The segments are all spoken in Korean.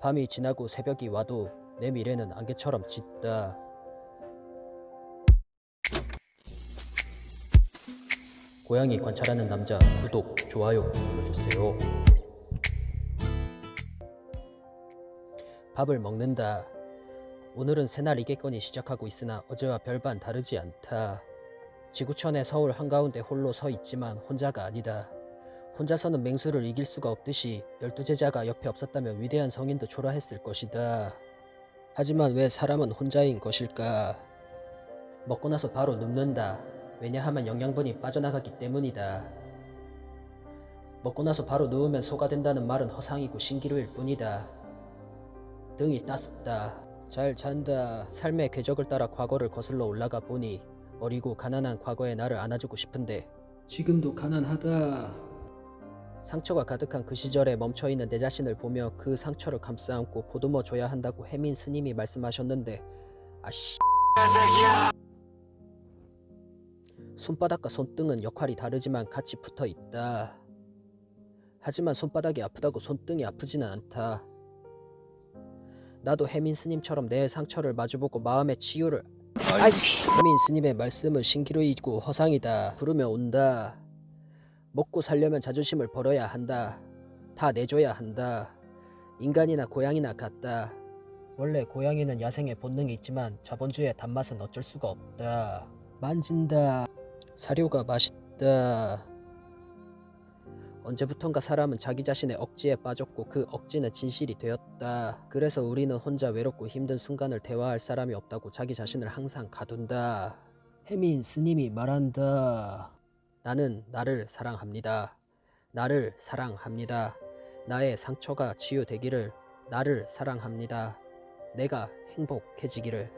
밤이 지나고 새벽이 와도 내 미래는 안개처럼 짙다. 고양이 관찰하는 남자 구독, 좋아요 눌러주세요. 밥을 먹는다. 오늘은 새날 이겠거니 시작하고 있으나 어제와 별반 다르지 않다. 지구촌의 서울 한가운데 홀로 서 있지만 혼자가 아니다. 혼자서는 맹수를 이길 수가 없듯이 열두 제자가 옆에 없었다면 위대한 성인도 초라했을 것이다. 하지만 왜 사람은 혼자인 것일까? 먹고 나서 바로 눕는다. 왜냐하면 영양분이 빠져나가기 때문이다. 먹고 나서 바로 누우면 소가 된다는 말은 허상이고 신기루일 뿐이다. 등이 따숩다. 잘 잔다. 삶의 궤적을 따라 과거를 거슬러 올라가 보니 어리고 가난한 과거의 나를 안아주고 싶은데 지금도 가난하다. 상처가 가득한 그 시절에 멈춰있는 내 자신을 보며 그 상처를 감싸안고 보듬어 줘야 한다고 해민 스님이 말씀하셨는데 아씨 손바닥과 손등은 역할이 다르지만 같이 붙어 있다. 하지만 손바닥이 아프다고 손등이 아프지는 않다. 나도 해민 스님처럼 내 상처를 마주보고 마음의 치유를 아이씨 해민 스님의 말씀은 신기루이고 허상이다. 부르면 온다. 먹고 살려면 자존심을 벌어야 한다. 다 내줘야 한다. 인간이나 고양이나 같다. 원래 고양이는 야생의 본능이 있지만 자본주의의 단맛은 어쩔 수가 없다. 만진다. 사료가 맛있다. 언제부턴가 사람은 자기 자신의 억지에 빠졌고 그 억지는 진실이 되었다. 그래서 우리는 혼자 외롭고 힘든 순간을 대화할 사람이 없다고 자기 자신을 항상 가둔다. 해민 스님이 말한다. 나는 나를 사랑합니다. 나를 사랑합니다. 나의 상처가 치유되기를 나를 사랑합니다. 내가 행복해지기를.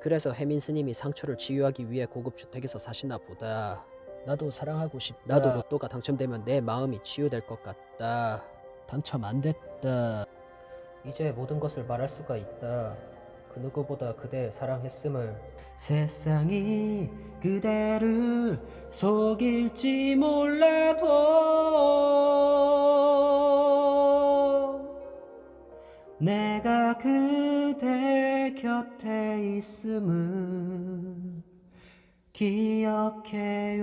그래서 해민 스님이 상처를 치유하기 위해 고급 주택에서 사시나 보다. 나도 사랑하고 싶다. 나도 로또가 당첨되면 내 마음이 치유될 것 같다. 당첨 안 됐다. 이제 모든 것을 말할 수가 있다. 그 누구보다 그대 사랑했음을. 세상이 그대를 속일지 몰라도 내가 그대 곁에 있음을 기억해요